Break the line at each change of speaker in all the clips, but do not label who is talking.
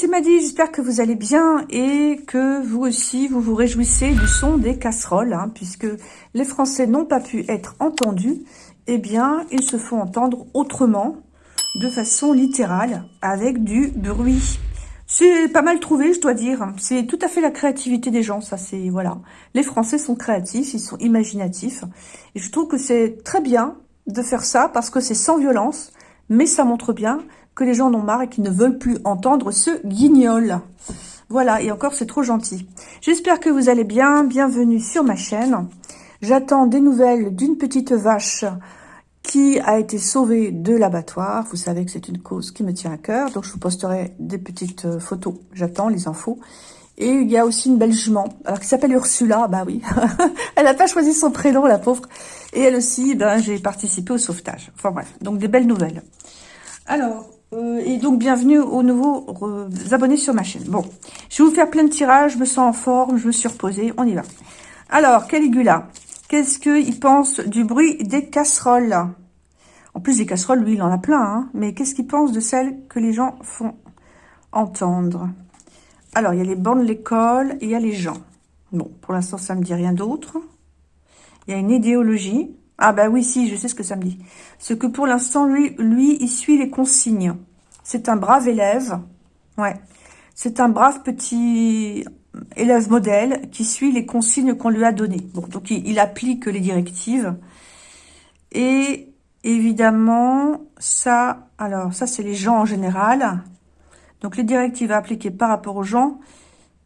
C'est Maddy, j'espère que vous allez bien et que vous aussi, vous vous réjouissez du son des casseroles, hein, puisque les Français n'ont pas pu être entendus, eh bien, ils se font entendre autrement, de façon littérale, avec du bruit. C'est pas mal trouvé, je dois dire. C'est tout à fait la créativité des gens, ça c'est, voilà. Les Français sont créatifs, ils sont imaginatifs, et je trouve que c'est très bien de faire ça, parce que c'est sans violence, mais ça montre bien les gens en ont marre et qu'ils ne veulent plus entendre ce guignol. Voilà, et encore, c'est trop gentil. J'espère que vous allez bien. Bienvenue sur ma chaîne. J'attends des nouvelles d'une petite vache qui a été sauvée de l'abattoir. Vous savez que c'est une cause qui me tient à cœur. Donc, je vous posterai des petites euh, photos. J'attends les infos. Et il y a aussi une belle jument, alors qui s'appelle Ursula, bah oui. elle n'a pas choisi son prénom, la pauvre. Et elle aussi, ben, j'ai participé au sauvetage. Enfin bref, donc des belles nouvelles. Alors, euh, et donc bienvenue aux nouveaux euh, abonnés sur ma chaîne. Bon, je vais vous faire plein de tirages, je me sens en forme, je me suis reposée, on y va. Alors, Caligula, qu'est-ce qu'il pense du bruit des casseroles? En plus des casseroles, lui, il en a plein, hein, mais qu'est-ce qu'il pense de celles que les gens font entendre? Alors, il y a les bancs de l'école il y a les gens. Bon, pour l'instant, ça me dit rien d'autre. Il y a une idéologie. Ah bah oui, si, je sais ce que ça me dit. Ce que pour l'instant, lui, il suit les consignes. C'est un brave élève. Ouais. C'est un brave petit élève modèle qui suit les consignes qu'on lui a données. Bon, donc il, applique les directives. Et évidemment, ça, alors ça c'est les gens en général. Donc les directives appliquées par rapport aux gens.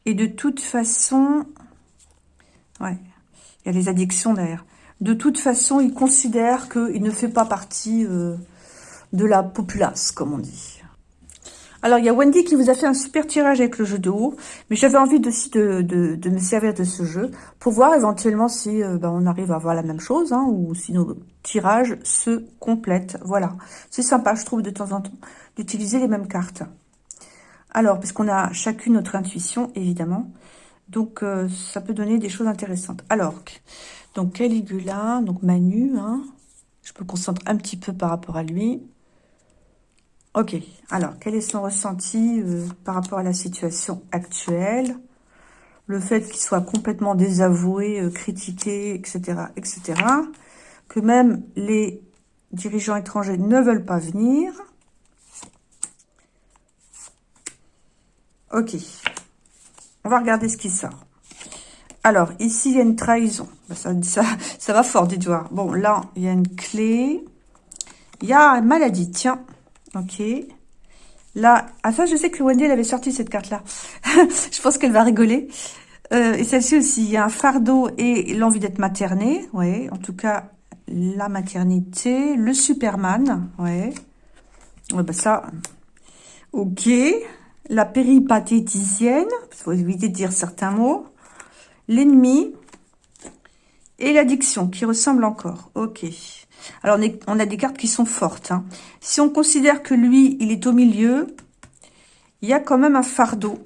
Et de toute façon, ouais, il y a les addictions d'ailleurs de toute façon, il considère qu'il ne fait pas partie euh, de la populace, comme on dit. Alors, il y a Wendy qui vous a fait un super tirage avec le jeu de haut, mais j'avais envie aussi de, me servir de ce jeu pour voir éventuellement si euh, ben, on arrive à avoir la même chose, hein, ou si nos tirages se complètent. Voilà, c'est sympa, je trouve, de temps en temps, d'utiliser les mêmes cartes. Alors, puisqu'on a chacune notre intuition, évidemment, donc euh, ça peut donner des choses intéressantes. Alors, donc Caligula, donc Manu, hein. je me concentre un petit peu par rapport à lui. Ok, alors quel est son ressenti euh, par rapport à la situation actuelle? Le fait qu'il soit complètement désavoué, euh, critiqué, etc., etc. Que même les dirigeants étrangers ne veulent pas venir. Ok, on va regarder ce qui sort. Alors, ici, il y a une trahison. Bah, ça, ça, va fort, dites voir. Bon, là, il y a une clé. Il y a une maladie, tiens. Ok. Là, ah ça, je sais que Wendy, elle avait sorti cette carte-là. je pense qu'elle va rigoler. Euh, et celle-ci aussi, il y a un fardeau et l'envie d'être maternée. Oui, en tout cas, la maternité. Le Superman. Ouais. Ouais, bah ça, ok. La péripatéticienne. Il faut éviter de dire certains mots l'ennemi et l'addiction qui ressemblent encore. Ok. Alors, on, a des cartes qui sont fortes. Hein. Si on considère que lui, il est au milieu, il y a quand même un fardeau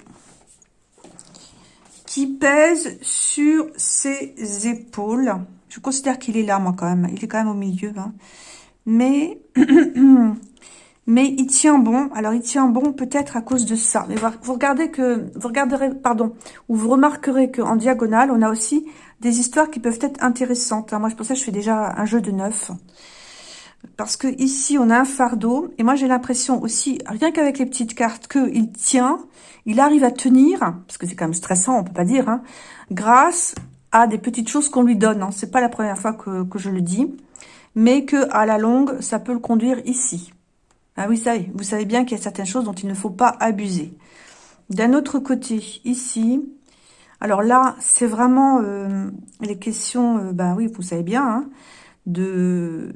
qui pèse sur ses épaules. Je considère qu'il est là, moi, quand même. Il est quand même au milieu. Hein. Mais mais il tient bon. Alors, il tient bon peut-être à cause de ça. Mais vous regardez que, vous regarderez, pardon, ou vous remarquerez qu'en diagonale, on a aussi des histoires qui peuvent être intéressantes. Moi, pour ça, je fais déjà un jeu de neuf. Parce que ici, on a un fardeau. Et moi, j'ai l'impression aussi, rien qu'avec les petites cartes, qu'il tient, il arrive à tenir, parce que c'est quand même stressant, on peut pas dire, hein, grâce à des petites choses qu'on lui donne. Hein. C'est pas la première fois que, que je le dis. Mais que à la longue, ça peut le conduire ici. Ah oui, ça vous savez bien qu'il y a certaines choses dont il ne faut pas abuser. D'un autre côté, ici, alors là, c'est vraiment euh, les questions, ben oui, vous savez bien, hein, de,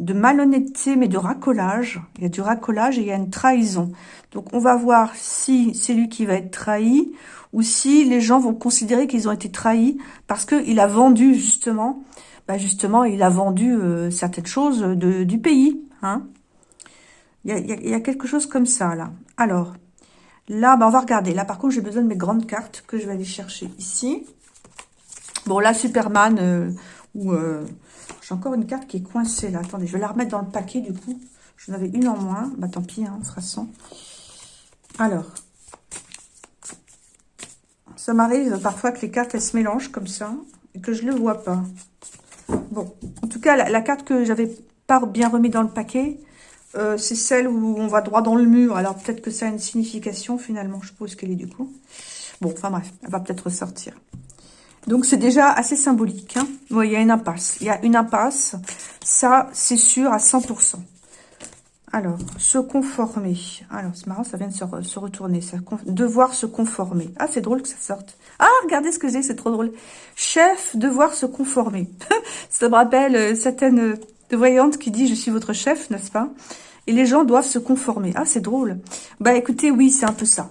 malhonnêteté, mais de racolage. Il y a du racolage et il y a une trahison. Donc, on va voir si c'est lui qui va être trahi ou si les gens vont considérer qu'ils ont été trahis parce qu'il a vendu, justement, ben justement, il a vendu euh, certaines choses du pays. Hein. Il y, a, quelque chose comme ça, là. Alors, là, bah, on va regarder. Là, par contre, j'ai besoin de mes grandes cartes que je vais aller chercher ici. Bon, là, Superman, euh, ou... Euh, j'ai encore une carte qui est coincée, là. Attendez, je vais la remettre dans le paquet, du coup. J'en avais une en moins. Bah, tant pis, hein, on fera sans. Alors, Ça m'arrive parfois que les cartes, elles se mélangent comme ça, et que je ne le vois pas. Bon, en tout cas, la, carte que j'avais pas bien remis dans le paquet, euh, c'est celle où on va droit dans le mur. Alors, peut-être que ça a une signification, finalement. Je suppose qu'elle est du coup. Bon, enfin bref, elle va peut-être ressortir. Donc, c'est déjà assez symbolique. Hein. il y a une impasse. Il y a une impasse. Ça, c'est sûr à 100%. Alors, se conformer. Alors, c'est marrant, ça vient de se, retourner. Devoir se conformer. Ah, c'est drôle que ça sorte. Ah, regardez ce que j'ai, c'est trop drôle. Chef, devoir se conformer. ça me rappelle euh, certaines euh, de voyantes qui dit « Je suis votre chef », n'est-ce pas? Et les gens doivent se conformer. Ah, c'est drôle. Bah, écoutez, oui, c'est un peu ça.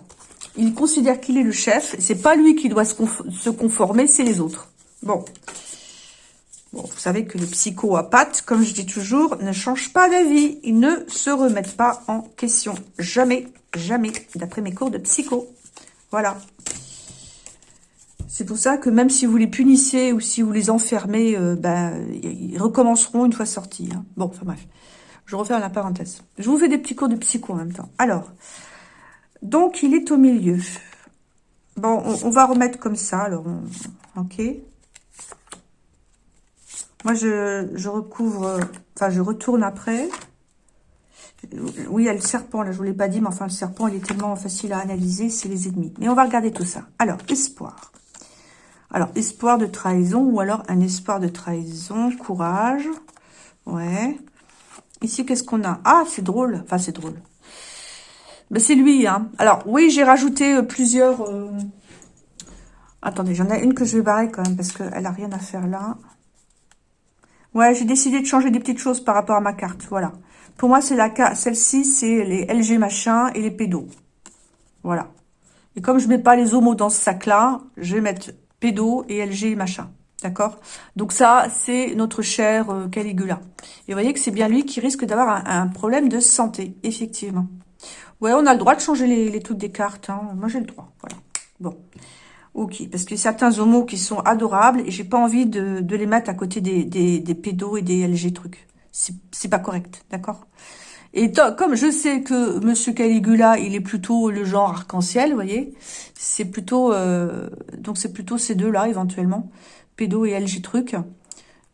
Il considère qu'il est le chef. C'est pas lui qui doit se, conformer, c'est les autres. Bon. Bon, vous savez que les psychopathes, comme je dis toujours, ne changent pas d'avis. Ils ne se remettent pas en question. Jamais, jamais, d'après mes cours de psycho. Voilà. C'est pour ça que même si vous les punissez ou si vous les enfermez, euh, ben, ils recommenceront une fois sortis. Hein. Bon, enfin bref. Je refais la parenthèse. Je vous fais des petits cours de psycho en même temps. Alors, donc il est au milieu. Bon, on, va remettre comme ça. Alors, ok. Moi, je, je recouvre, enfin, je retourne après. Oui, il y a le serpent, là, je vous l'ai pas dit, mais enfin, le serpent, il est tellement facile à analyser, c'est les ennemis. Mais on va regarder tout ça. Alors, espoir. Alors, espoir de trahison ou alors un espoir de trahison, courage. Ouais. Ici, qu'est-ce qu'on a? Ah, c'est drôle. Enfin, c'est drôle. Ben, c'est lui, hein. Alors, oui, j'ai rajouté euh, plusieurs... Euh, attendez, j'en ai une que je vais barrer quand même parce qu'elle n'a rien à faire là. Ouais, j'ai décidé de changer des petites choses par rapport à ma carte, voilà. Pour moi, c'est la celle-ci, c'est les LG machin et les pédos. Voilà. Et comme je mets pas les homos dans ce sac-là, je vais mettre pédo et LG machin. D'accord? Donc ça, c'est notre cher euh, Caligula. Et vous voyez que c'est bien lui qui risque d'avoir un, problème de santé, effectivement. Ouais, on a le droit de changer les, trucs des cartes. Hein. Moi, j'ai le droit. Voilà. Bon. Ok, parce que certains homos qui sont adorables et j'ai pas envie de, de, les mettre à côté des, des, des pédos et des LG trucs. C'est pas correct, d'accord? Et comme je sais que Monsieur Caligula, il est plutôt le genre arc-en-ciel, vous voyez, c'est plutôt euh, donc c'est plutôt ces deux-là éventuellement, pédo et LG truc,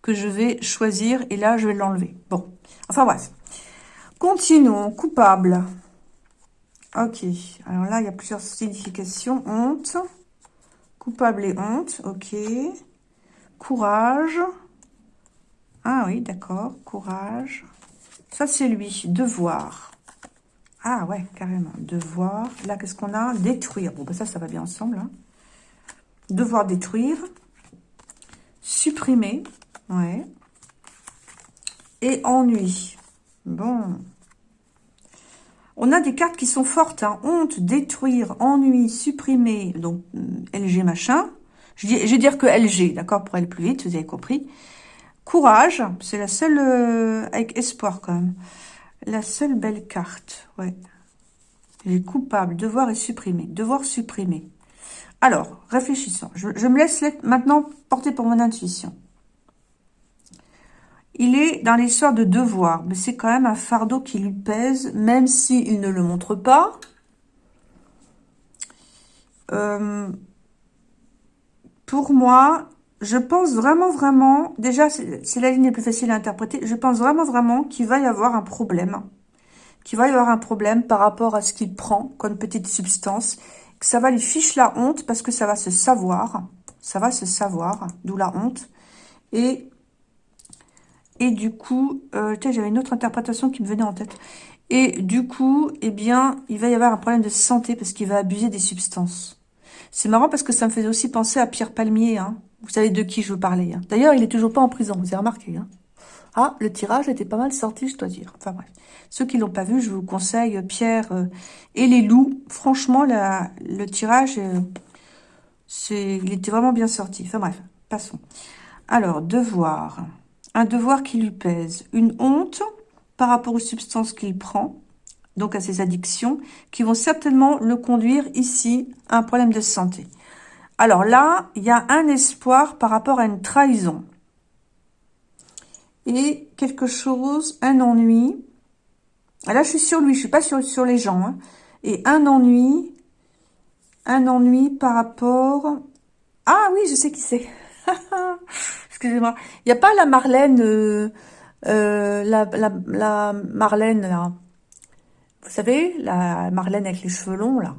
que je vais choisir et là je vais l'enlever. Bon, enfin bref. Continuons, coupable. Ok, alors là il y a plusieurs significations. Honte, coupable et honte, ok. Courage. Ah oui, d'accord, courage. Ça, c'est lui. Devoir. Ah ouais, carrément. Devoir. Là, qu'est-ce qu'on a? Détruire. Bon, ben ça, ça va bien ensemble. Hein. Devoir détruire. Supprimer. Ouais. Et ennui. Bon. On a des cartes qui sont fortes. Hein. Honte, détruire, ennui, supprimer. Donc, euh, LG machin. Je vais dire que LG, d'accord, pour aller plus vite, vous avez compris. Courage, c'est la seule, euh, avec espoir quand même. La seule belle carte, ouais. Les coupables, devoir et supprimer. Devoir supprimer. Alors, réfléchissons. Je, me laisse maintenant porter pour mon intuition. Il est dans l'histoire de devoir, mais c'est quand même un fardeau qui lui pèse, même s'il ne le montre pas. Euh, pour moi, je pense vraiment, vraiment, déjà, c'est la ligne la plus facile à interpréter, je pense vraiment, vraiment qu'il va y avoir un problème, qu'il va y avoir un problème par rapport à ce qu'il prend comme petite substance, ça va lui fiche la honte parce que ça va se savoir, ça va se savoir, d'où la honte, et, et du coup, euh, j'avais une autre interprétation qui me venait en tête, et du coup, eh bien, il va y avoir un problème de santé parce qu'il va abuser des substances. C'est marrant parce que ça me faisait aussi penser à Pierre Palmier, hein, vous savez de qui je veux parler. Hein. D'ailleurs, il est toujours pas en prison, vous avez remarqué. Hein. Ah, le tirage était pas mal sorti, je dois dire. Enfin bref. Ceux qui l'ont pas vu, je vous conseille Pierre euh, et les loups. Franchement, le tirage, euh, c'est, il était vraiment bien sorti. Enfin bref, passons. Alors, devoir. Un devoir qui lui pèse. Une honte par rapport aux substances qu'il prend, donc à ses addictions, qui vont certainement le conduire ici à un problème de santé. Alors là, il y a un espoir par rapport à une trahison. Et quelque chose, un ennui. Là, je suis sur lui, je suis pas sur, les gens. Hein. Et un ennui un ennui par rapport... Ah oui, je sais qui c'est. Excusez-moi. Il n'y a pas la Marlène, euh, euh, la, la, Marlène, là. Vous savez, la Marlène avec les cheveux longs, là.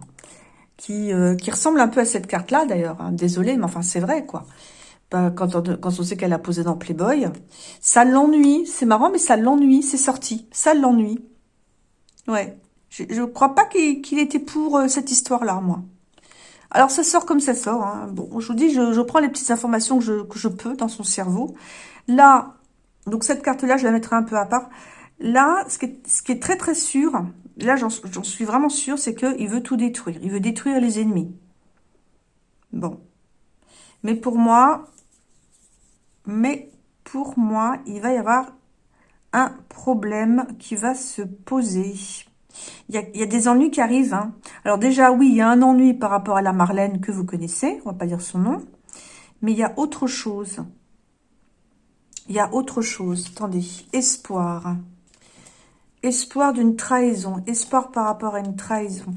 Qui, euh, qui ressemble un peu à cette carte-là, d'ailleurs. Hein. Désolée, mais enfin, c'est vrai, quoi. Quand on, sait qu'elle a posé dans Playboy. Ça l'ennuie. C'est marrant, mais ça l'ennuie. C'est sorti. Ça l'ennuie. Ouais. Je ne crois pas qu'il était pour cette histoire-là, moi. Alors, ça sort comme ça sort. Hein. Bon, je vous dis, je, prends les petites informations que je, peux dans son cerveau. Là, donc cette carte-là, je la mettrai un peu à part. Là, ce qui est, ce qui est très très sûr, là j'en suis vraiment sûr, c'est qu'il veut tout détruire. Il veut détruire les ennemis. Bon. Mais pour moi, mais pour moi, il va y avoir un problème qui va se poser. Il y, a, des ennuis qui arrivent. Hein. Alors déjà, oui, il y a un ennui par rapport à la Marlène que vous connaissez. On va pas dire son nom. Mais il y a autre chose. Il y a autre chose. Attendez. Espoir. Espoir d'une trahison. Espoir par rapport à une trahison.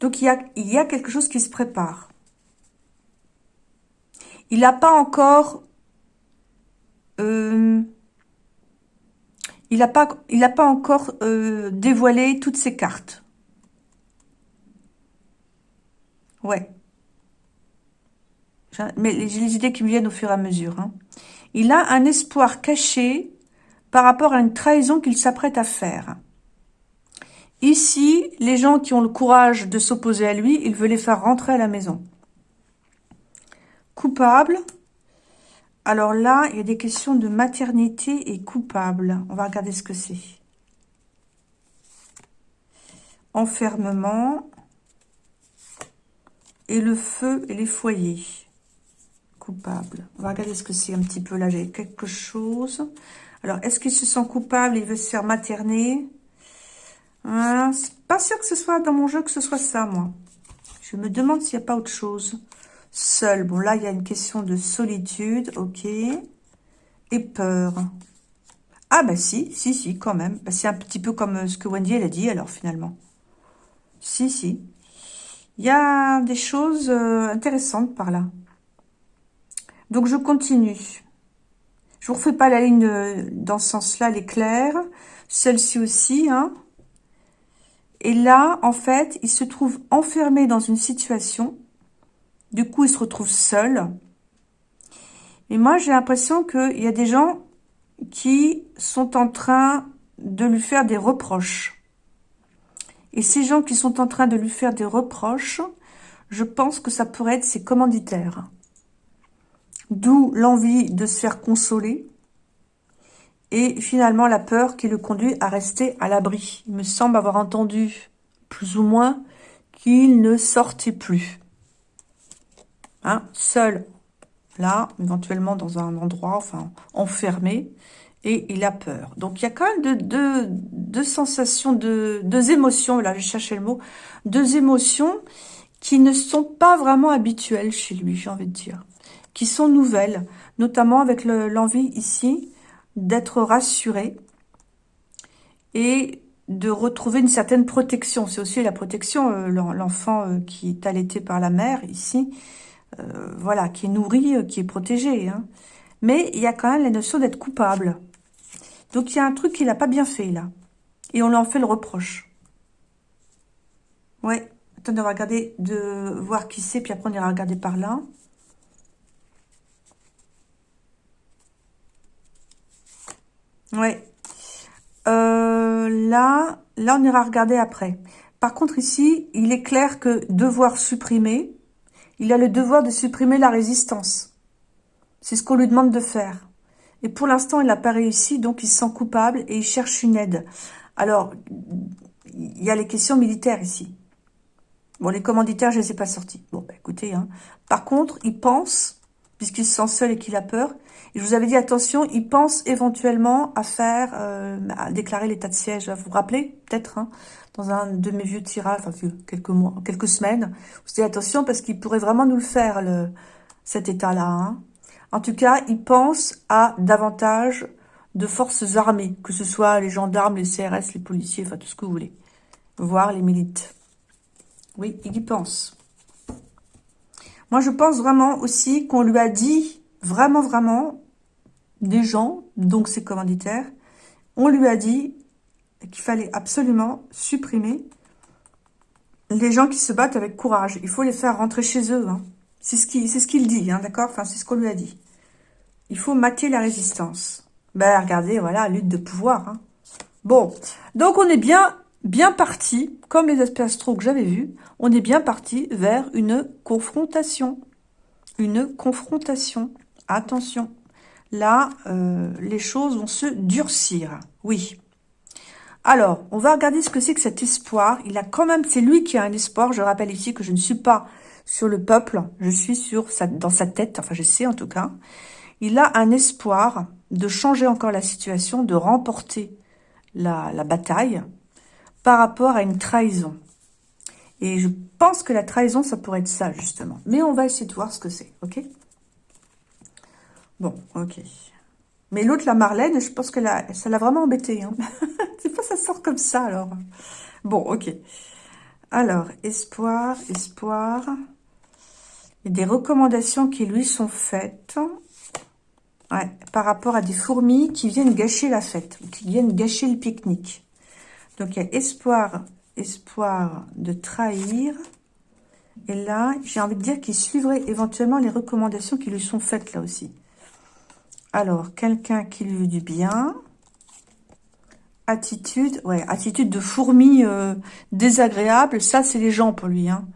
Donc, il y a quelque chose qui se prépare. Il n'a pas encore... Euh, il n'a pas, encore euh, dévoilé toutes ses cartes. Ouais. Mais les idées qui me viennent au fur et à mesure. Hein. Il a un espoir caché par rapport à une trahison qu'il s'apprête à faire. Ici, les gens qui ont le courage de s'opposer à lui, il veut les faire rentrer à la maison. Coupable, alors là, il y a des questions de maternité et coupable. On va regarder ce que c'est. Enfermement. Et le feu et les foyers. Coupable. On va regarder ce que c'est un petit peu là. J'ai quelque chose. Alors, est-ce qu'il se sent coupable? Il veut se faire materner? Hein, C'est pas sûr que ce soit dans mon jeu que ce soit ça, moi. Je me demande s'il n'y a pas autre chose. Seul. Bon, là, il y a une question de solitude. Ok. Et peur. Ah, bah si, si, si, quand même. Bah, c'est un petit peu comme euh, ce que Wendy, elle a dit, alors, finalement. Si, si. Il y a des choses euh, intéressantes par là. Donc, je continue. Je vous refais pas la ligne euh, dans ce sens-là, elle est claire. Celle-ci aussi, hein. Et là, en fait, il se trouve enfermé dans une situation du coup, il se retrouve seul. Et moi, j'ai l'impression qu'il y a des gens qui sont en train de lui faire des reproches. Et ces gens qui sont en train de lui faire des reproches, je pense que ça pourrait être ses commanditaires. D'où l'envie de se faire consoler. Et finalement, la peur qui le conduit à rester à l'abri. Il me semble avoir entendu, plus ou moins, qu'il ne sortait plus. Hein, seul, là, éventuellement dans un endroit, enfin, enfermé, et il a peur. Donc, il y a quand même deux, deux, sensations, deux, deux émotions, là, je cherchais le mot, deux émotions qui ne sont pas vraiment habituelles chez lui, j'ai envie de dire, qui sont nouvelles, notamment avec l'envie ici d'être rassuré et de retrouver une certaine protection. C'est aussi la protection, euh, l'enfant euh, qui est allaité par la mère ici, euh, voilà, qui est nourri, euh, qui est protégé. Hein. Mais il y a quand même la notion d'être coupable. Donc il y a un truc qu'il n'a pas bien fait là. Et on lui en fait le reproche. Ouais. Attendez, on va regarder de voir qui c'est, puis après on ira regarder par là. Ouais. Euh, là, là, on ira regarder après. Par contre, ici, il est clair que devoir supprimer, il a le devoir de supprimer la résistance. C'est ce qu'on lui demande de faire. Et pour l'instant, il n'a pas réussi, donc il se sent coupable et il cherche une aide. Alors, il y a les questions militaires ici. Bon, les commanditaires, je ne les ai pas sortis. Bon, bah, écoutez, hein. par contre, il pense, puisqu'il se sent seul et qu'il a peur, je vous avais dit, attention, il pense éventuellement à faire, euh, à déclarer l'état de siège. Vous vous rappelez, peut-être, hein dans un de mes vieux tirages, enfin quelques mois, quelques semaines. Vous dites attention parce qu'il pourrait vraiment nous le faire, cet état-là. Hein. En tout cas, il pense à davantage de forces armées, que ce soit les gendarmes, les CRS, les policiers, enfin tout ce que vous voulez, voire les milites. Oui, il y pense. Moi, je pense vraiment aussi qu'on lui a dit, vraiment, vraiment, des gens, donc ses commanditaires, on lui a dit qu'il fallait absolument supprimer les gens qui se battent avec courage. Il faut les faire rentrer chez eux. Hein. C'est ce qu'il dit, hein, d'accord? Enfin, c'est ce qu'on lui a dit. Il faut mater la résistance. Ben, regardez, voilà, lutte de pouvoir. Hein. Bon, donc on est bien, bien parti, comme les aspects astro que j'avais vus, on est bien parti vers une confrontation. Une confrontation. Attention. Là, euh, les choses vont se durcir. Oui. Alors, on va regarder ce que c'est que cet espoir. Il a quand même, c'est lui qui a un espoir. Je rappelle ici que je ne suis pas sur le peuple. Je suis sur dans sa tête. Enfin, je sais en tout cas. Il a un espoir de changer encore la situation, de remporter la, bataille par rapport à une trahison. Et je pense que la trahison, ça pourrait être ça, justement. Mais on va essayer de voir ce que c'est, ok? Bon, ok. Mais l'autre, la Marlène, je pense que ça l'a vraiment embêté. Hein. C'est pas ça sort comme ça, alors. Bon, ok. Alors, espoir, espoir. A des recommandations qui lui sont faites. Par rapport à des fourmis qui viennent gâcher la fête, qui viennent gâcher le pique-nique. Donc, il y a espoir, espoir de trahir. Et là, j'ai envie de dire qu'il suivrait éventuellement les recommandations qui lui sont faites là aussi. Alors, quelqu'un qui lui veut du bien. Attitude, ouais, attitude de fourmi euh, désagréable. Ça, c'est les gens pour lui. Hein.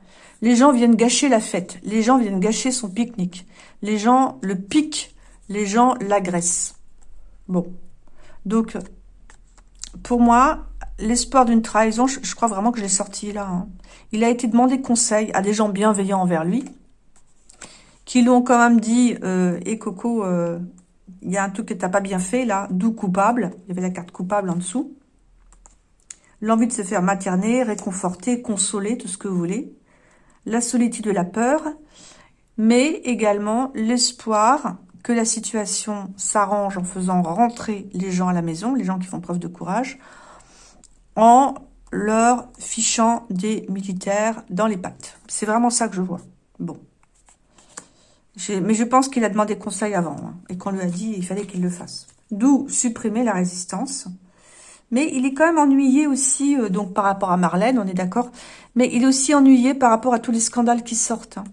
Les gens viennent gâcher la fête. Les gens viennent gâcher son pique-nique. Les gens le piquent les gens l'agressent. Bon. Donc, pour moi, l'espoir d'une trahison, je, crois vraiment que je l'ai sorti là. Hein. Il a été demandé conseil à des gens bienveillants envers lui, qui lui ont quand même dit euh, Eh Coco, euh, il y a un truc que tu n'as pas bien fait là, d'où coupable ?» Il y avait la carte coupable en dessous. L'envie de se faire materner, réconforter, consoler, tout ce que vous voulez. La solitude de la peur, mais également l'espoir que la situation s'arrange en faisant rentrer les gens à la maison, les gens qui font preuve de courage, en leur fichant des militaires dans les pattes. C'est vraiment ça que je vois. Bon. Mais je pense qu'il a demandé conseil avant, hein, et qu'on lui a dit qu'il fallait qu'il le fasse. D'où supprimer la résistance. Mais il est quand même ennuyé aussi, euh, donc par rapport à Marlène, on est d'accord, mais il est aussi ennuyé par rapport à tous les scandales qui sortent. Hein.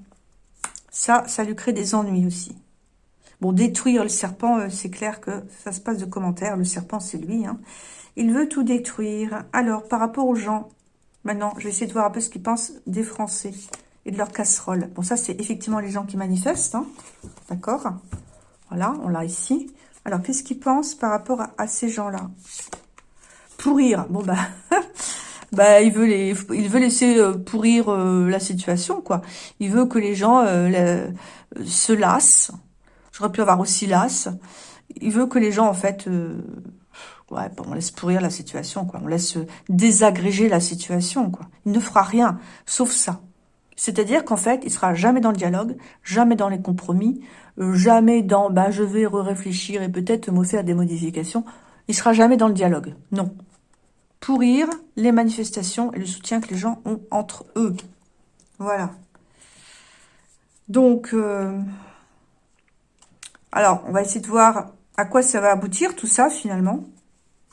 Ça, ça lui crée des ennuis aussi. Bon, détruire le serpent, euh, c'est clair que ça se passe de commentaires. Le serpent, c'est lui. Hein. Il veut tout détruire. Alors, par rapport aux gens, maintenant, je vais essayer de voir un peu ce qu'ils pensent des Français et de leur casserole. Bon, ça, c'est effectivement les gens qui manifestent. Hein. D'accord Voilà, on l'a ici. Alors, qu'est-ce qu'ils pensent par rapport à, ces gens-là? Pourrir. Bon, bah... bah, il veut les, il veut laisser euh, pourrir euh, la situation, quoi. Il veut que les gens se lassent, J'aurais pu avoir aussi l'as. Il veut que les gens, en fait, euh, ouais, on laisse pourrir la situation, quoi. On laisse désagréger la situation, quoi. Il ne fera rien, sauf ça. C'est-à-dire qu'en fait, il sera jamais dans le dialogue, jamais dans les compromis, euh, jamais dans, bah, je vais réfléchir et peut-être me faire des modifications. Il sera jamais dans le dialogue. Non. Pourrir les manifestations et le soutien que les gens ont entre eux. Voilà. Donc, euh, alors, on va essayer de voir à quoi ça va aboutir, tout ça, finalement.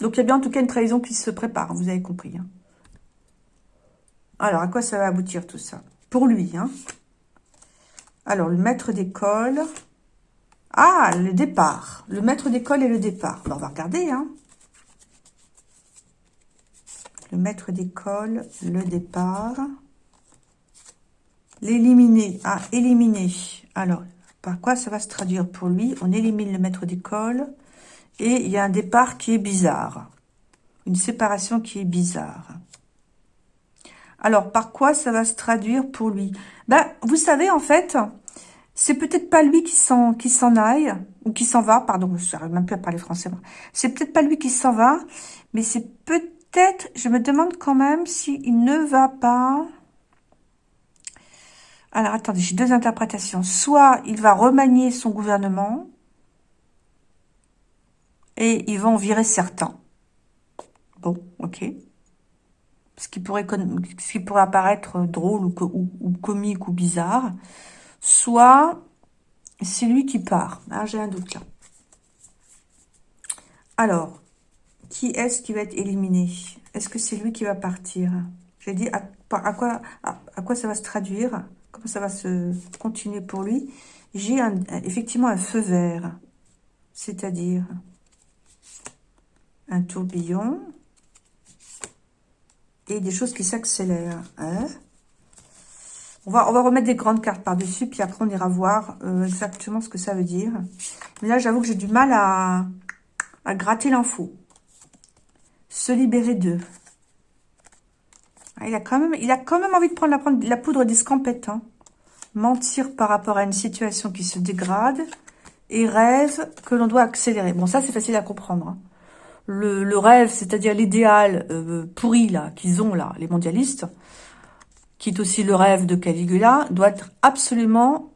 Donc, il y a bien en tout cas une trahison qui se prépare, vous avez compris. Hein. Alors, à quoi ça va aboutir, tout ça? Pour lui, hein. Alors, le maître d'école. Ah, le départ. Le maître d'école et le départ. on va regarder, hein. Le maître d'école, le départ. L'éliminer. Ah, éliminer. Alors, par quoi ça va se traduire pour lui? On élimine le maître d'école et il y a un départ qui est bizarre. Une séparation qui est bizarre. Alors, par quoi ça va se traduire pour lui? Ben, Vous savez, en fait, c'est peut-être pas lui qui s'en qui s'en aille, ou qui s'en va, pardon, je n'arrive même plus à parler français. C'est peut-être pas lui qui s'en va, mais c'est peut-être, je me demande quand même s'il ne va pas... Alors, attendez, j'ai deux interprétations. Soit il va remanier son gouvernement et ils vont virer certains. Bon, ok. Ce qui pourrait, ce qui pourrait apparaître drôle ou, comique ou bizarre, soit c'est lui qui part. Ah, J'ai un doute là. Alors, qui est-ce qui va être éliminé? Est-ce que c'est lui qui va partir? J'ai dit à, à, quoi, à, quoi ça va se traduire? Comment ça va se continuer pour lui? J'ai effectivement un feu vert, c'est-à-dire un tourbillon, des choses qui s'accélèrent. Hein. on, va, on va remettre des grandes cartes par-dessus, puis après on ira voir euh, exactement ce que ça veut dire. Mais là, j'avoue que j'ai du mal à, gratter l'info. Se libérer d'eux. Ah, il, a quand même, il a quand même envie de prendre la, poudre d'escampette. Hein. Mentir par rapport à une situation qui se dégrade et rêve que l'on doit accélérer. Bon, ça, c'est facile à comprendre. Hein le, rêve, c'est-à-dire l'idéal euh, pourri là qu'ils ont là, les mondialistes, qui est aussi le rêve de Caligula, doit être absolument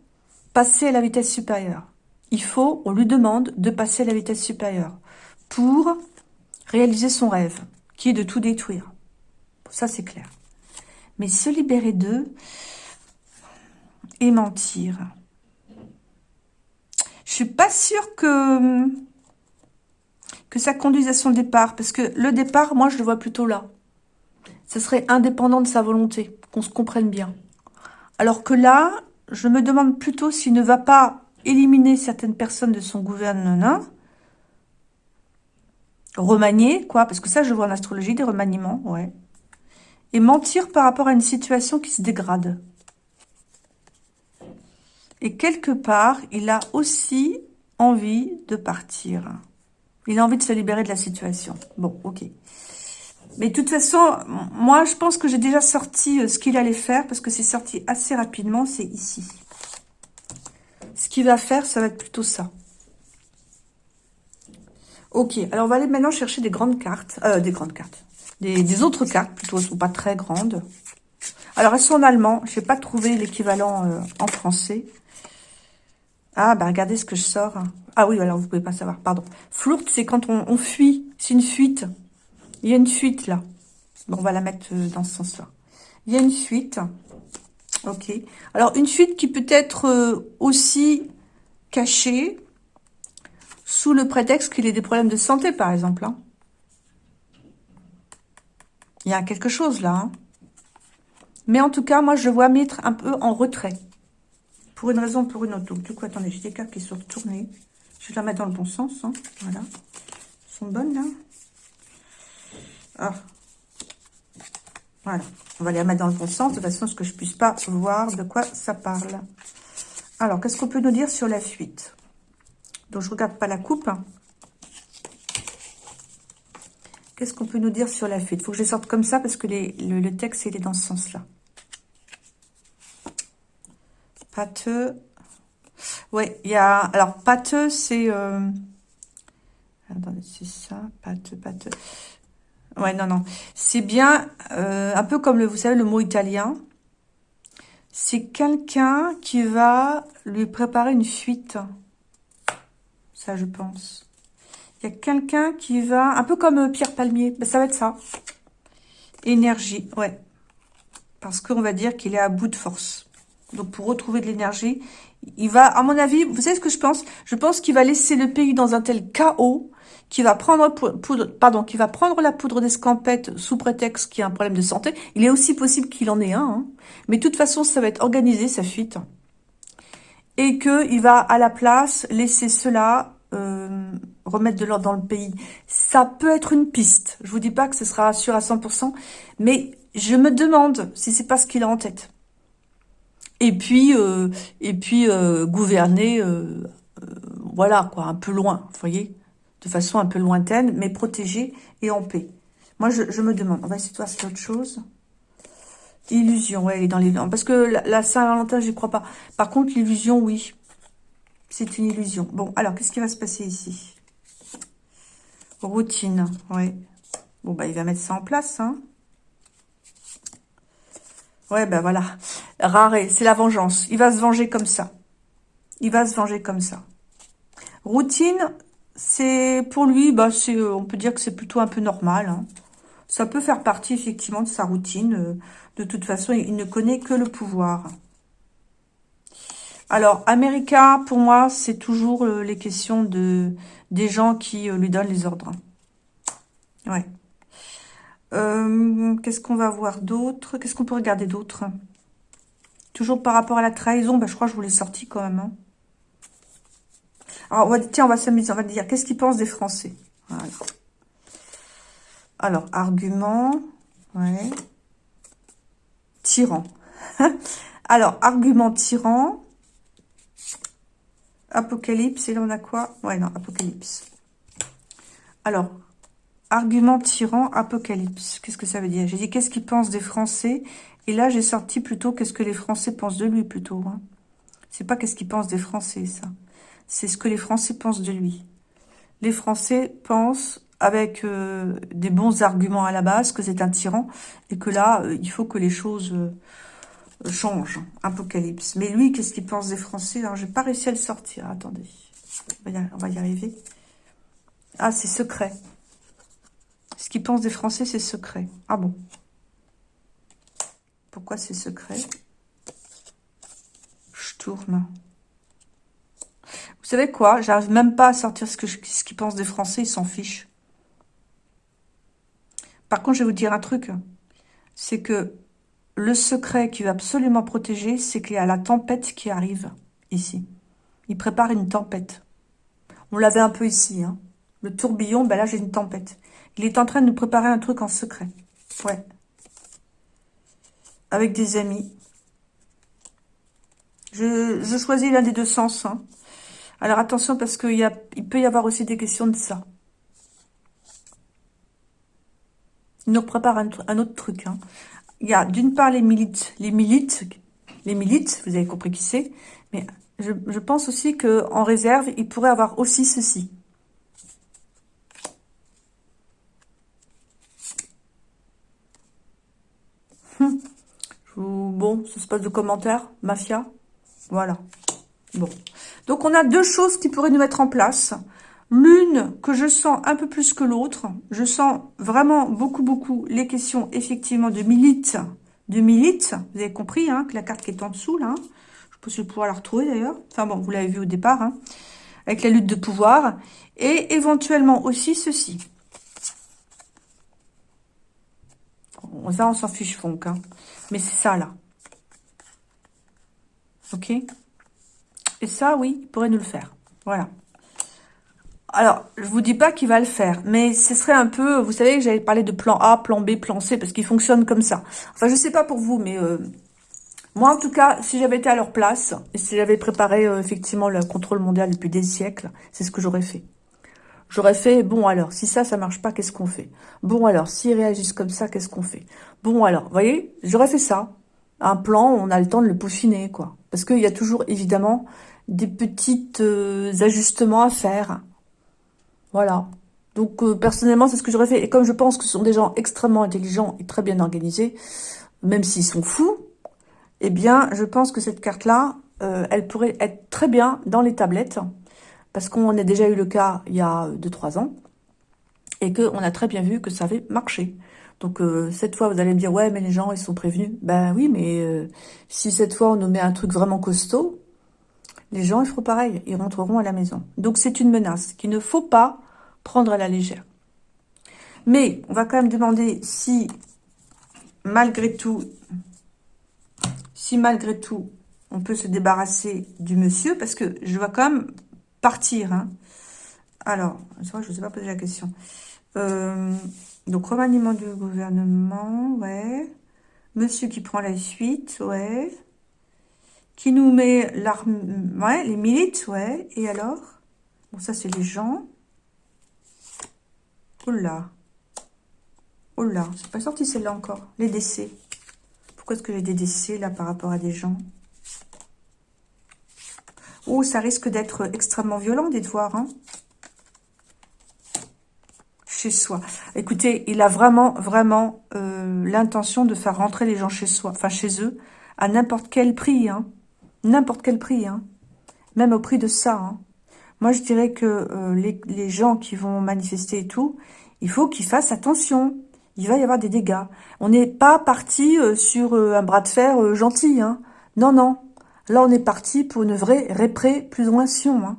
passé à la vitesse supérieure. Il faut, on lui demande de passer à la vitesse supérieure pour réaliser son rêve, qui est de tout détruire. Ça, c'est clair. Mais se libérer d'eux et mentir. Je suis pas sûre que que ça conduise à son départ. Parce que le départ, moi, je le vois plutôt là. Ce serait indépendant de sa volonté, qu'on se comprenne bien. Alors que là, je me demande plutôt s'il ne va pas éliminer certaines personnes de son gouvernement, remanier, quoi, parce que ça, je vois en astrologie, des remaniements, ouais. Et mentir par rapport à une situation qui se dégrade. Et quelque part, il a aussi envie de partir. Il a envie de se libérer de la situation. Bon, ok. Mais de toute façon, moi, je pense que j'ai déjà sorti euh, ce qu'il allait faire, parce que c'est sorti assez rapidement, c'est ici. Ce qu'il va faire, ça va être plutôt ça. Ok, alors on va aller maintenant chercher des grandes cartes, euh, des grandes cartes, des, autres cartes, plutôt, elles sont pas très grandes. Alors, elles sont en allemand, je n'ai pas trouvé l'équivalent euh, en français. Ah, bah regardez ce que je sors. Ah oui, alors vous pouvez pas savoir, pardon. Flourte, c'est quand on, fuit, c'est une fuite. Il y a une fuite là. Bon, on va la mettre euh, dans ce sens-là. Il y a une fuite. Ok. Alors, une fuite qui peut être euh, aussi cachée sous le prétexte qu'il ait des problèmes de santé, par exemple. Hein. Il y a quelque chose là. Hein. Mais en tout cas, moi, je vois mettre un peu en retrait. Pour une raison ou pour une autre. Donc, du coup, attendez, j'ai des cartes qui sont retournées. Je vais la mettre dans le bon sens. Hein. Voilà. Elles sont bonnes, là. Ah. Voilà. On va les mettre dans le bon sens, de façon à ce que je puisse pas voir de quoi ça parle. Alors, qu'est-ce qu'on peut nous dire sur la fuite Donc, je regarde pas la coupe. Qu'est-ce qu'on peut nous dire sur la fuite Il faut que je sorte comme ça, parce que le, le texte, il est dans ce sens-là. Pâteux. Ouais, il y a... Alors, pâteux, c'est... Euh... Attendez, c'est ça. Pâteux, pâteux. Ouais, non, non. C'est bien, euh, un peu comme, le, vous savez, le mot italien. C'est quelqu'un qui va lui préparer une fuite. Ça, je pense. Il y a quelqu'un qui va... Un peu comme euh, Pierre Palmier. Ben, ça va être ça. Énergie, ouais. Parce qu'on va dire qu'il est à bout de force. Donc, pour retrouver de l'énergie, il va, à mon avis, vous savez ce que je pense? Je pense qu'il va laisser le pays dans un tel chaos qu'il va prendre pardon, va prendre la poudre d'escampette sous prétexte qu'il y a un problème de santé. Il est aussi possible qu'il en ait un, hein. mais de toute façon, ça va être organisé sa fuite, et que il va à la place laisser cela euh, remettre de l'ordre dans le pays. Ça peut être une piste. Je vous dis pas que ce sera sûr à 100%, mais je me demande si c'est pas ce qu'il a en tête et puis euh, euh, gouverner euh, voilà quoi un peu loin vous voyez de façon un peu lointaine mais protégée et en paix. Moi je, je me demande on va essayer de voir autre chose. Illusion ouais dans les parce que la, Saint-Valentin j'y crois pas. Par contre l'illusion oui. C'est une illusion. Bon alors qu'est-ce qui va se passer ici? Routine ouais. Bon bah il va mettre ça en place hein Ouais, ben voilà. Rare, c'est la vengeance. Il va se venger comme ça. Il va se venger comme ça. Routine, c'est pour lui, bah, c'est, on peut dire que c'est plutôt un peu normal. Hein. Ça peut faire partie, effectivement, de sa routine. Euh, de toute façon, il ne connaît que le pouvoir. Alors, America, pour moi, c'est toujours euh, les questions de des gens qui lui donnent les ordres. Ouais. Qu'est-ce qu'on va voir d'autre? Qu'est-ce qu'on peut regarder d'autre? Toujours par rapport à la trahison, ben, je crois que je vous l'ai sorti quand même. Hein. Alors, on va, tiens, on va s'amuser, on va dire, qu'est-ce qu'ils pensent des Français? Alors, argument, ouais. Tyran. Alors, argument tyran. Apocalypse, et là on a quoi? Ouais, non, Apocalypse. Alors, argument tyran, Apocalypse. Qu'est-ce que ça veut dire? J'ai dit, qu'est-ce qu'ils pensent des Français? Et là, j'ai sorti plutôt, qu'est-ce que les Français pensent de lui, plutôt. Hein. C'est pas qu'est-ce qu'ils pensent des Français, ça c'est ce que les Français pensent de lui. Les Français pensent, avec euh, des bons arguments à la base, que c'est un tyran, et que là, euh, il faut que les choses euh, changent. Apocalypse. Mais lui, qu'est-ce qu'il pense des Français? Alors, j'ai pas réussi à le sortir. Attendez. On va y arriver. Ah, c'est secret. Ce qu'il pense des Français, c'est secret. Ah bon Pourquoi c'est secret? Je tourne. Vous savez quoi? J'arrive même pas à sortir ce qu'ils pensent des Français, ils s'en fichent. Par contre, je vais vous dire un truc. C'est que le secret qu'il va absolument protéger, c'est qu'il y a la tempête qui arrive ici. Il prépare une tempête. On l'avait un peu ici. Hein. Le tourbillon, ben là, j'ai une tempête. Il est en train de nous préparer un truc en secret. Ouais. Avec des amis. Je, je choisis l'un des deux sens. Hein. Alors attention parce qu'il il peut y avoir aussi des questions de ça. Il nous prépare un, autre truc. Hein. Il y a d'une part les milites, les milites, les milites, vous avez compris qui c'est, mais je, pense aussi que en réserve, il pourrait avoir aussi ceci. Se passe de commentaires, mafia. Voilà. Bon. Donc, on a deux choses qui pourraient nous mettre en place. L'une que je sens un peu plus que l'autre. Je sens vraiment beaucoup, beaucoup les questions, effectivement, de milite. De milite. Vous avez compris, hein, que la carte qui est en dessous, là. Je pense que je vais pouvoir la retrouver, d'ailleurs. Enfin, bon, vous l'avez vu au départ, hein, avec la lutte de pouvoir. Et éventuellement aussi ceci. Ça, on s'en fiche fond, hein. Mais c'est ça, là. Ok et ça, oui, il pourrait nous le faire. Voilà. Alors, je vous dis pas qu'il va le faire, mais ce serait un peu... Vous savez j'avais parlé de plan A, plan B, plan C, parce qu'il fonctionne comme ça. Enfin, je sais pas pour vous, mais... Euh, moi, en tout cas, si j'avais été à leur place, et si j'avais préparé euh, effectivement le contrôle mondial depuis des siècles, c'est ce que j'aurais fait. J'aurais fait, bon alors, si ça, ça marche pas, qu'est-ce qu'on fait? Bon alors, s'ils réagissent comme ça, qu'est-ce qu'on fait? Bon alors, vous voyez, j'aurais fait ça. Un plan, on a le temps de le peaufiner, quoi. Parce qu'il y a toujours, évidemment, des petits euh, ajustements à faire. Voilà. Donc, euh, personnellement, c'est ce que j'aurais fait. Et comme je pense que ce sont des gens extrêmement intelligents et très bien organisés, même s'ils sont fous, eh bien, je pense que cette carte-là, euh, elle pourrait être très bien dans les tablettes, parce qu'on a déjà eu le cas il y a 2-3 ans, et qu'on a très bien vu que ça avait marché. Donc, cette fois, vous allez me dire, ouais, mais les gens, ils sont prévenus. Ben oui, mais si cette fois, on nous met un truc vraiment costaud, les gens ils feront pareil, ils rentreront à la maison. Donc c'est une menace qu'il ne faut pas prendre à la légère. Mais on va quand même demander si malgré tout, si malgré tout, on peut se débarrasser du monsieur, parce que je vais quand même partir. Hein. Alors, je ne sais pas poser la question. Euh, donc, remaniement du gouvernement, ouais. Monsieur qui prend la suite, ouais qui nous met l'arme, ouais, les milites, ouais, et alors? Bon, ça, c'est les gens. Oh là Oh là, c'est pas sorti celle-là encore. Les décès. Pourquoi est-ce que j'ai des décès, là, par rapport à des gens? Oh, ça risque d'être extrêmement violent, dites voir, hein soi. Écoutez, il a vraiment, vraiment euh, l'intention de faire rentrer les gens chez soi, enfin chez eux, à n'importe quel prix, hein. N'importe quel prix, hein. Même au prix de ça, hein. Moi, je dirais que euh, les, gens qui vont manifester et tout, il faut qu'ils fassent attention. il va y avoir des dégâts. On n'est pas parti euh, sur un bras de fer gentil. Non, non. Là, on est parti pour une vraie répression. Hein.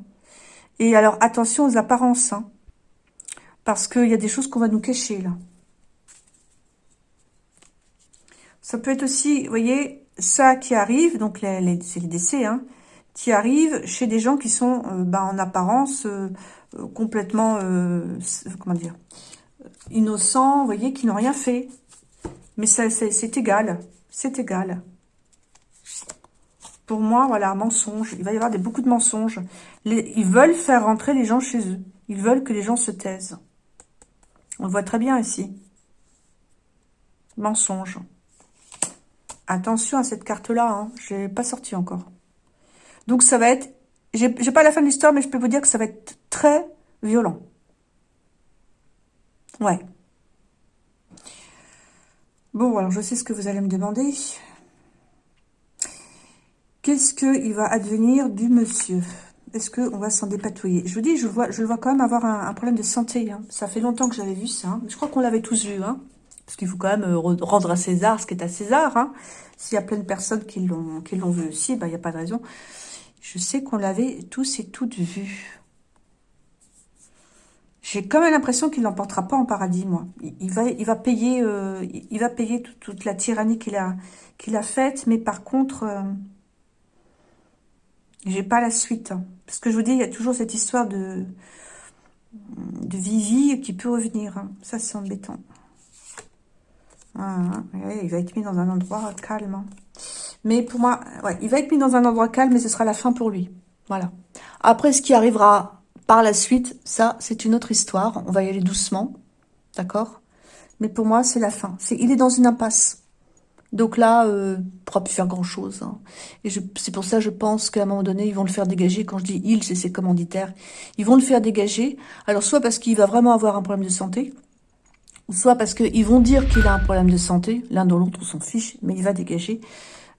Et alors, attention aux apparences. Parce qu'il y a des choses qu'on va nous cacher, là. Ça peut être aussi, vous voyez, ça qui arrive, donc c'est les décès, hein, qui arrivent chez des gens qui sont bah, en apparence complètement, comment dire, innocents, vous voyez, qui n'ont rien fait. Mais c'est égal, c'est égal. Pour moi, voilà, mensonge. Il va y avoir beaucoup de mensonges. ils veulent faire rentrer les gens chez eux. Ils veulent que les gens se taisent. On voit très bien ici. Mensonge. Attention à cette carte-là, hein. je l'ai pas sorti encore. Donc ça va être... J'ai pas la fin de l'histoire, mais je peux vous dire que ça va être très violent. Ouais. Bon, alors je sais ce que vous allez me demander. Qu'est-ce qu'il va advenir du monsieur? Est-ce qu'on va s'en dépatouiller? Je vous dis, je, vois, je le vois quand même avoir un, problème de santé. Hein. Ça fait longtemps que j'avais vu ça. Hein. Je crois qu'on l'avait tous vu. Hein. Parce qu'il faut quand même euh, rendre à César ce qui est à César. S'il y a plein de personnes qui l'ont vu aussi, bah, il n'y a pas de raison. Je sais qu'on l'avait tous et toutes vu. J'ai quand même l'impression qu'il n'emportera pas en paradis, moi. Il, va, payer, euh, toute, la tyrannie qu'il a, qu'il a faite, mais par contre, euh, j'ai pas la suite. Hein. Parce que je vous dis, il y a toujours cette histoire de, de Vivi qui peut revenir. Hein. Ça, c'est embêtant. Ah, il va être mis dans un endroit calme. Hein. Mais pour moi, il va être mis dans un endroit calme, mais ce sera la fin pour lui. Voilà. Après, ce qui arrivera par la suite, ça, c'est une autre histoire. On va y aller doucement, d'accord? Mais pour moi, c'est la fin. Il est dans une impasse. Donc là, euh, il ne pourra plus faire grand-chose. Hein. Et c'est pour ça, je pense qu'à un moment donné, ils vont le faire dégager. Quand je dis « il », c'est ses commanditaires. Ils vont le faire dégager. Alors, soit parce qu'il va vraiment avoir un problème de santé, soit parce qu'ils vont dire qu'il a un problème de santé. L'un dans l'autre, on s'en fiche, mais il va dégager.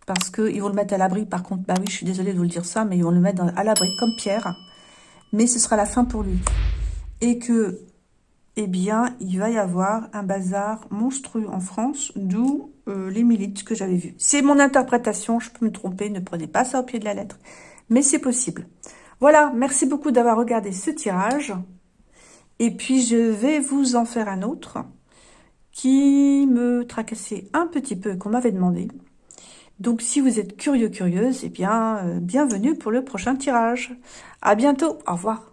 Parce qu'ils vont le mettre à l'abri. Par contre, bah oui, je suis désolée de vous le dire ça, mais ils vont le mettre à l'abri comme Pierre mais ce sera la fin pour lui. Et que, eh bien, il va y avoir un bazar monstrueux en France, d'où euh, les milites que j'avais vues. C'est mon interprétation, je peux me tromper, ne prenez pas ça au pied de la lettre, mais c'est possible. Voilà, merci beaucoup d'avoir regardé ce tirage. Et puis, je vais vous en faire un autre qui me tracassait un petit peu, qu'on m'avait demandé. Donc, si vous êtes curieux, curieuse, eh bien, euh, bienvenue pour le prochain tirage. À bientôt. Au revoir.